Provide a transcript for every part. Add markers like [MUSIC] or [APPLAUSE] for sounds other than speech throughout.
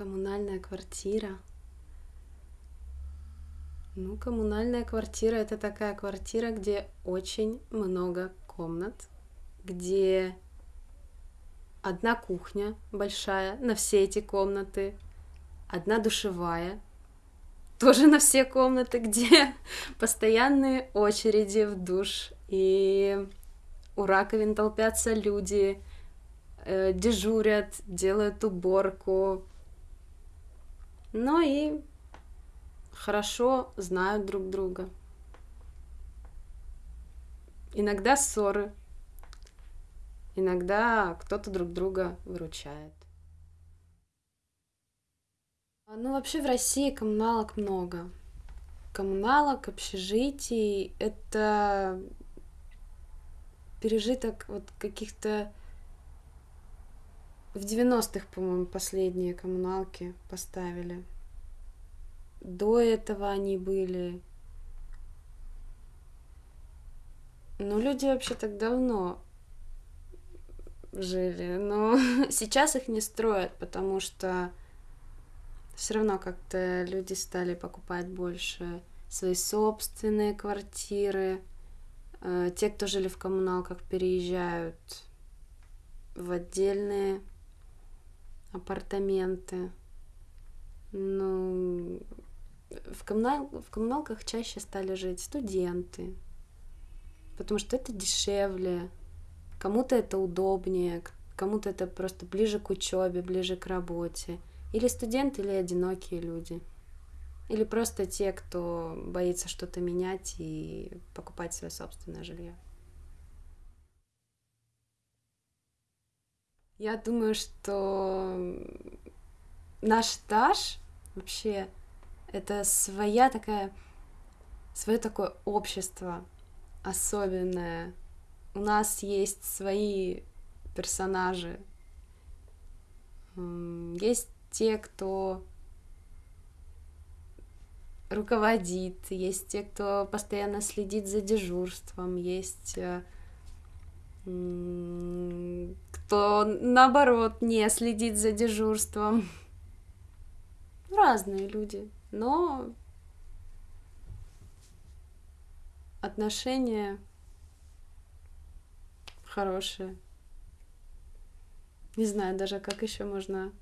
Коммунальная квартира. Ну, коммунальная квартира это такая квартира, где очень много комнат, где одна кухня большая на все эти комнаты, одна душевая, [LAUGHS] тоже на все комнаты, где [LAUGHS] постоянные очереди в душ, и у раковин толпятся люди, э, дежурят, делают уборку, но и хорошо знают друг друга. Иногда ссоры, иногда кто-то друг друга выручает. Ну, вообще в России коммуналок много. Коммуналок, общежитий — это пережиток вот каких-то в 90-х, по-моему, последние коммуналки поставили. До этого они были. Ну, люди вообще так давно жили, но [LAUGHS] сейчас их не строят, потому что все равно как-то люди стали покупать больше свои собственные квартиры. Э, те, кто жили в коммуналках, переезжают в отдельные апартаменты. Ну, в, коммунал... в коммуналках чаще стали жить студенты, потому что это дешевле, кому-то это удобнее, кому-то это просто ближе к учебе, ближе к работе. Или студенты, или одинокие люди. Или просто те, кто боится что-то менять и покупать свое собственное жилье. Я думаю, что наш этаж вообще это своя такая, свое такое общество особенное. У нас есть свои персонажи. Есть те, кто руководит, есть те, кто постоянно следит за дежурством, есть э, кто наоборот не следит за дежурством. Разные люди, но отношения хорошие. Не знаю даже, как еще можно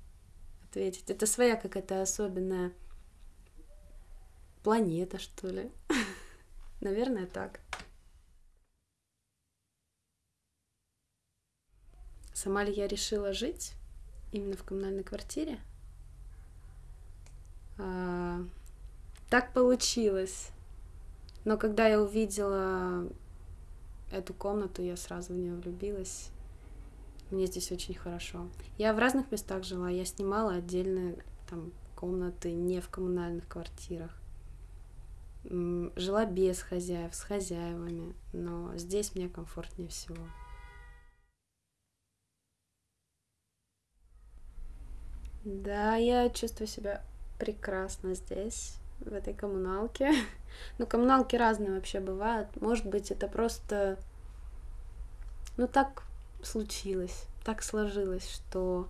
ответить. Это своя какая-то особенная планета, что ли. [LAUGHS] Наверное, так. Сама ли я решила жить именно в коммунальной квартире? А, так получилось. Но когда я увидела эту комнату, я сразу в нее влюбилась. Мне здесь очень хорошо. Я в разных местах жила. Я снимала отдельные там комнаты не в коммунальных квартирах. Жила без хозяев, с хозяевами, но здесь мне комфортнее всего. Да, я чувствую себя прекрасно здесь, в этой коммуналке. [LAUGHS] Ну, коммуналки разные вообще бывают. Может быть, это просто... Ну, так случилось, так сложилось, что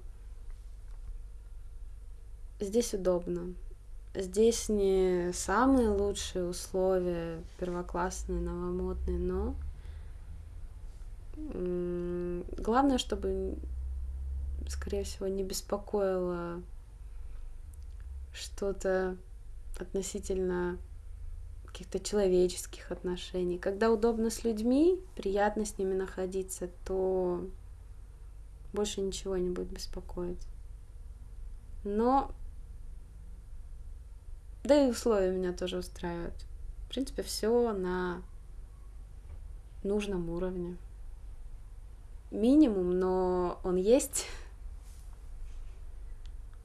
здесь удобно. Здесь не самые лучшие условия, первоклассные, новомодные, но главное, чтобы скорее всего, не беспокоило что-то относительно каких-то человеческих отношений. Когда удобно с людьми, приятно с ними находиться, то больше ничего не будет беспокоить. Но да и условия меня тоже устраивают. В принципе, все на нужном уровне. Минимум, но он есть.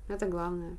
Это главное.